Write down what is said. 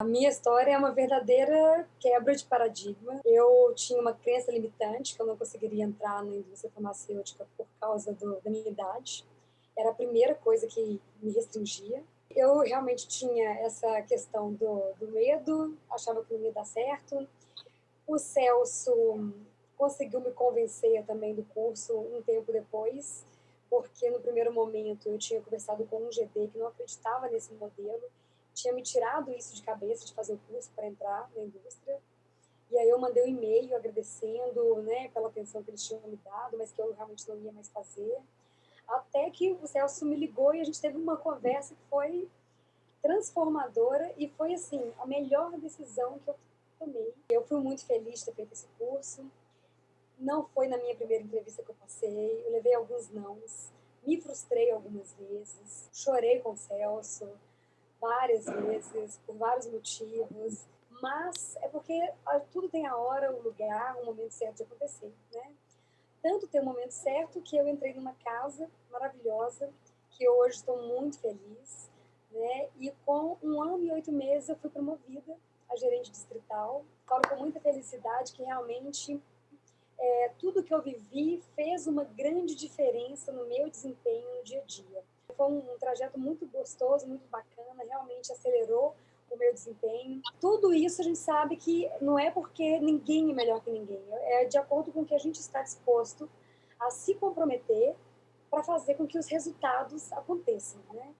A minha história é uma verdadeira quebra de paradigma. Eu tinha uma crença limitante que eu não conseguiria entrar na indústria farmacêutica por causa do, da minha idade. Era a primeira coisa que me restringia. Eu realmente tinha essa questão do, do medo, achava que não ia dar certo. O Celso conseguiu me convencer também do curso um tempo depois, porque no primeiro momento eu tinha conversado com um GD que não acreditava nesse modelo tinha me tirado isso de cabeça de fazer o curso para entrar na indústria. E aí eu mandei um e-mail agradecendo, né, pela atenção que eles tinham me dado, mas que eu realmente não ia mais fazer. Até que o Celso me ligou e a gente teve uma conversa que foi transformadora e foi assim a melhor decisão que eu tomei. Eu fui muito feliz de ter feito esse curso. Não foi na minha primeira entrevista que eu passei, eu levei alguns nãos, me frustrei algumas vezes, chorei com o Celso, várias vezes, por vários motivos, mas é porque tudo tem a hora, o lugar, o momento certo de acontecer, né? Tanto tem o momento certo que eu entrei numa casa maravilhosa, que hoje estou muito feliz, né? E com um ano e oito meses eu fui promovida a gerente distrital. Falo com muita felicidade que realmente é, tudo que eu vivi fez uma grande diferença no meu desempenho no dia a dia foi um, um trajeto muito gostoso, muito bacana, realmente acelerou o meu desempenho. Tudo isso a gente sabe que não é porque ninguém é melhor que ninguém, é de acordo com o que a gente está disposto a se comprometer para fazer com que os resultados aconteçam, né?